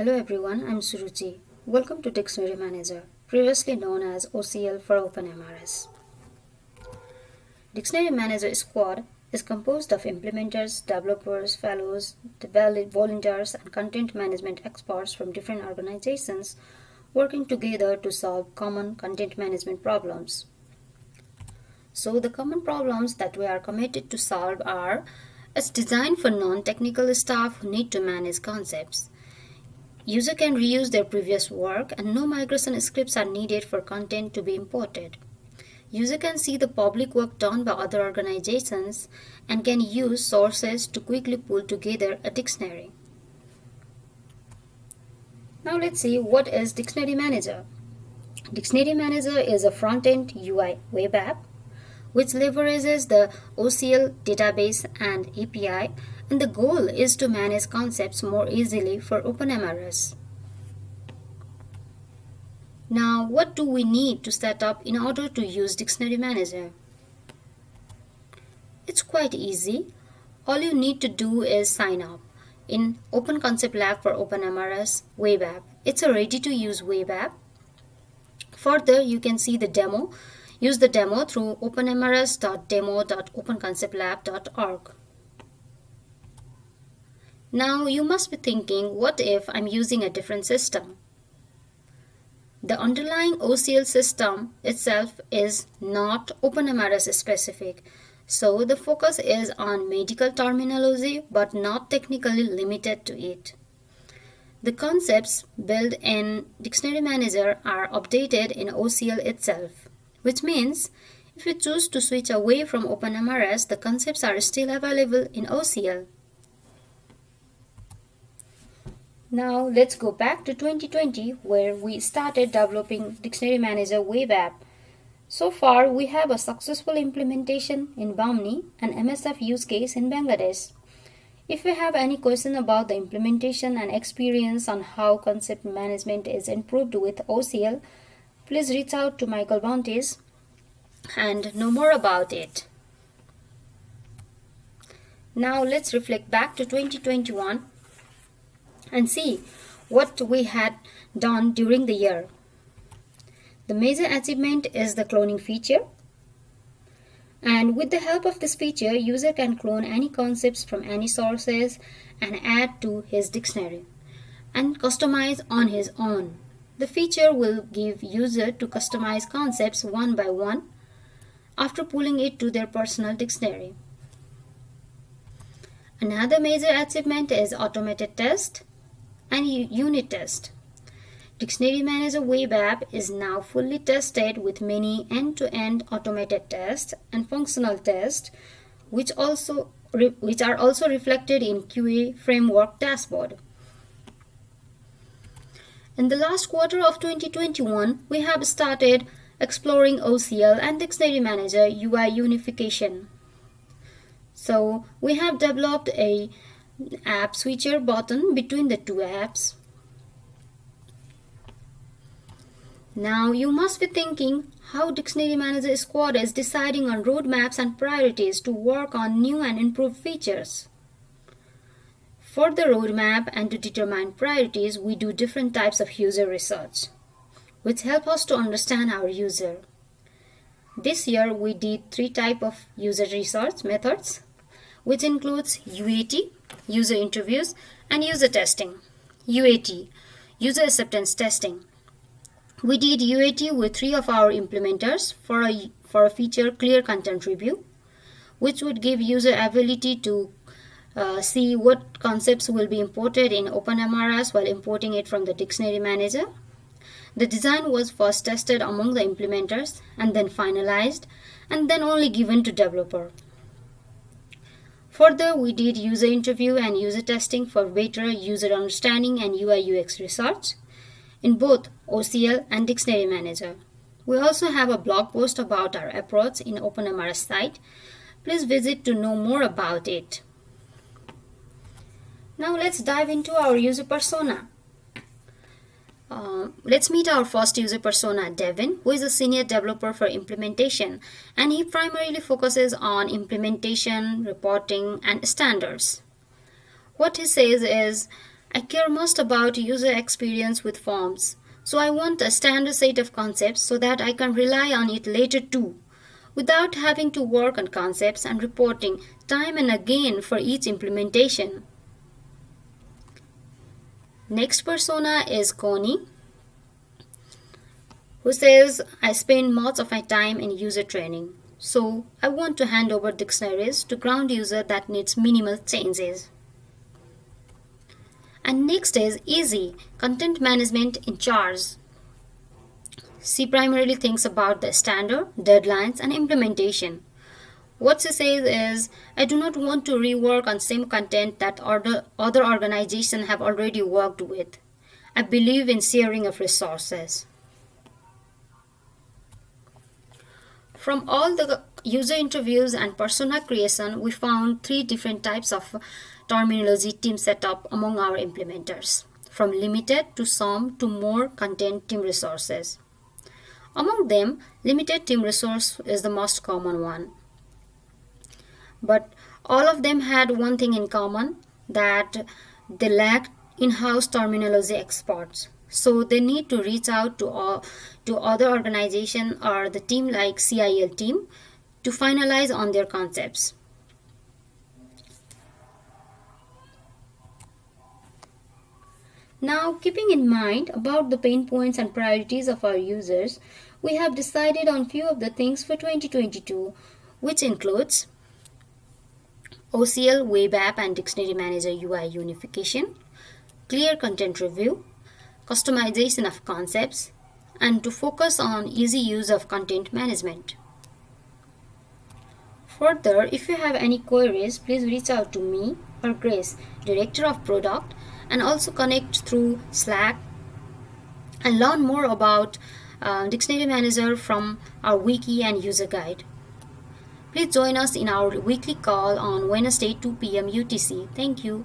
Hello everyone, I'm Suruchi. Welcome to Dictionary Manager, previously known as OCL for OpenMRS. Dictionary Manager Squad is composed of implementers, developers, fellows, volunteers, and content management experts from different organizations working together to solve common content management problems. So the common problems that we are committed to solve are it's designed for non-technical staff who need to manage concepts. User can reuse their previous work and no migration scripts are needed for content to be imported. User can see the public work done by other organizations and can use sources to quickly pull together a dictionary. Now let's see what is Dictionary Manager. Dictionary Manager is a front-end UI web app which leverages the OCL database and API and the goal is to manage concepts more easily for OpenMRS. Now what do we need to set up in order to use Dictionary Manager? It's quite easy. All you need to do is sign up in Open Concept Lab for OpenMRS web app. It's a ready to use web app. Further, you can see the demo Use the demo through openmrs.demo.openconceptlab.org. Now you must be thinking, what if I'm using a different system? The underlying OCL system itself is not OpenMRS specific, so the focus is on medical terminology but not technically limited to it. The concepts built in Dictionary Manager are updated in OCL itself which means if you choose to switch away from OpenMRS, the concepts are still available in OCL. Now let's go back to 2020 where we started developing Dictionary Manager web app. So far we have a successful implementation in Bahmni and MSF use case in Bangladesh. If you have any question about the implementation and experience on how concept management is improved with OCL, please reach out to Michael Bontes and know more about it. Now let's reflect back to 2021 and see what we had done during the year. The major achievement is the cloning feature. And with the help of this feature, user can clone any concepts from any sources and add to his dictionary and customize on his own. The feature will give user to customize concepts one by one after pulling it to their personal dictionary. Another major achievement is automated test and unit test. Dictionary Manager web app is now fully tested with many end-to-end -end automated tests and functional tests which also which are also reflected in QA framework dashboard. In the last quarter of 2021, we have started exploring OCL and Dictionary Manager UI unification. So we have developed a app switcher button between the two apps. Now you must be thinking how Dictionary Manager Squad is deciding on roadmaps and priorities to work on new and improved features. For the roadmap and to determine priorities, we do different types of user research, which help us to understand our user. This year, we did three type of user research methods, which includes UAT, user interviews, and user testing. UAT, user acceptance testing. We did UAT with three of our implementers for a, for a feature clear content review, which would give user ability to uh, see what concepts will be imported in OpenMRS while importing it from the dictionary manager. The design was first tested among the implementers and then finalized and then only given to developer. Further, we did user interview and user testing for better user understanding and UI UX research in both OCL and Dictionary Manager. We also have a blog post about our approach in OpenMRS site. Please visit to know more about it. Now let's dive into our user persona. Uh, let's meet our first user persona, Devin, who is a senior developer for implementation, and he primarily focuses on implementation, reporting, and standards. What he says is, I care most about user experience with forms. So I want a standard set of concepts so that I can rely on it later too, without having to work on concepts and reporting time and again for each implementation. Next persona is Connie, who says, I spend most of my time in user training. So I want to hand over dictionaries to ground user that needs minimal changes. And next is easy content management in charge. She primarily thinks about the standard, deadlines, and implementation. What she says is, I do not want to rework on same content that other, other organizations have already worked with. I believe in sharing of resources. From all the user interviews and persona creation, we found three different types of terminology team setup among our implementers, from limited to some to more content team resources. Among them, limited team resource is the most common one. But all of them had one thing in common that they lacked in-house terminology experts so they need to reach out to all, to other organization or the team like CIEL team to finalize on their concepts. Now, keeping in mind about the pain points and priorities of our users, we have decided on few of the things for 2022, which includes OCL Web App and Dictionary Manager UI unification, clear content review, customization of concepts, and to focus on easy use of content management. Further, if you have any queries, please reach out to me or Grace, Director of Product, and also connect through Slack and learn more about uh, Dictionary Manager from our wiki and user guide. Please join us in our weekly call on Wednesday 2 p.m. UTC. Thank you.